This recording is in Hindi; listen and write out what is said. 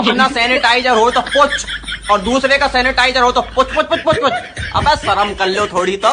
अपना सैनिटाइजर हो तो पुछ, और दूसरे का सैनिटाइजर हो तो पुछ पुछ पुछ पुछ पुछ। अब शर्म कर लो थोड़ी तो।